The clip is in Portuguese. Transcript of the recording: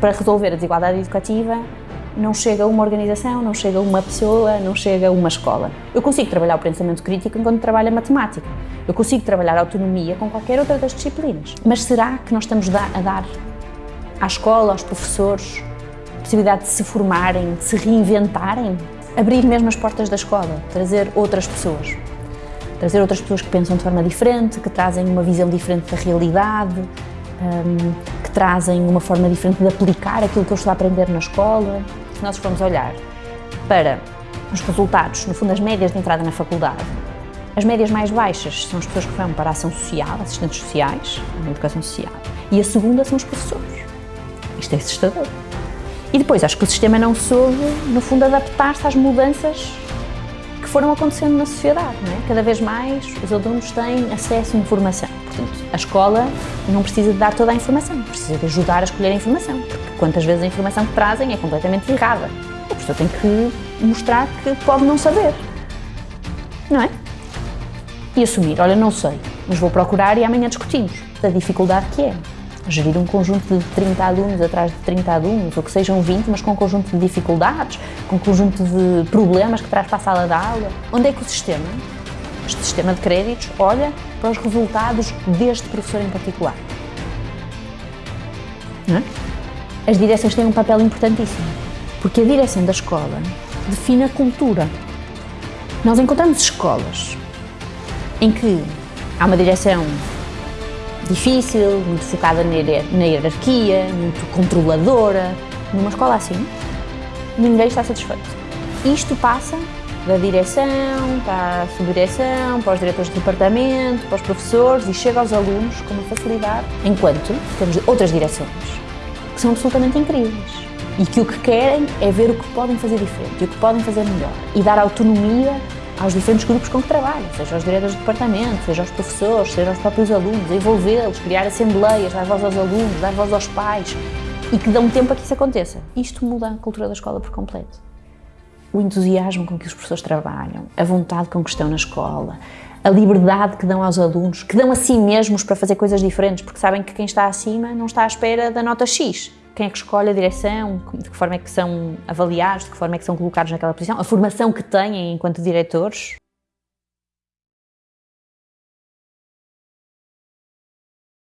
para resolver a desigualdade educativa não chega uma organização, não chega uma pessoa, não chega uma escola. Eu consigo trabalhar o pensamento crítico enquanto trabalho a matemática. Eu consigo trabalhar a autonomia com qualquer outra das disciplinas. Mas será que nós estamos a dar à escola, aos professores, a possibilidade de se formarem, de se reinventarem? Abrir mesmo as portas da escola, trazer outras pessoas. Trazer outras pessoas que pensam de forma diferente, que trazem uma visão diferente da realidade, hum, trazem uma forma diferente de aplicar aquilo que eu estou a aprender na escola. Se nós formos olhar para os resultados, no fundo as médias de entrada na faculdade, as médias mais baixas são as pessoas que vão para a ação social, assistentes sociais, na educação social, e a segunda são os professores. Isto é assustador. E depois, acho que o sistema não soube, no fundo, adaptar-se às mudanças foram acontecendo na sociedade. É? Cada vez mais os alunos têm acesso à informação. Portanto, a escola não precisa de dar toda a informação, precisa de ajudar a escolher a informação, porque quantas vezes a informação que trazem é completamente errada. O professor tem que mostrar que pode não saber, não é? E assumir, olha, não sei, mas vou procurar e amanhã discutimos. A dificuldade que é gerir um conjunto de 30 alunos atrás de 30 alunos, ou que sejam 20, mas com um conjunto de dificuldades, um conjunto de problemas que traz para a sala de aula. Onde é que o sistema, este sistema de créditos, olha para os resultados deste professor em particular? É? As direções têm um papel importantíssimo, porque a direção da escola define a cultura. Nós encontramos escolas em que há uma direção difícil, muito focada na hierarquia, muito controladora. Numa escola assim, ninguém está satisfeito. Isto passa da direção, para a subdireção, para os diretores de departamento, para os professores e chega aos alunos com uma facilidade, enquanto temos outras direções que são absolutamente incríveis e que o que querem é ver o que podem fazer diferente e o que podem fazer melhor e dar autonomia aos diferentes grupos com que trabalham, seja aos diretores de departamento, seja aos professores, seja aos próprios alunos, envolvê-los, criar assembleias, dar voz aos alunos, dar voz aos pais e que dão tempo a que isso aconteça. Isto muda a cultura da escola por completo. O entusiasmo com que os professores trabalham, a vontade com que estão na escola, a liberdade que dão aos alunos, que dão a si mesmos para fazer coisas diferentes, porque sabem que quem está acima não está à espera da nota X, quem é que escolhe a direção, de que forma é que são avaliados, de que forma é que são colocados naquela posição, a formação que têm enquanto diretores.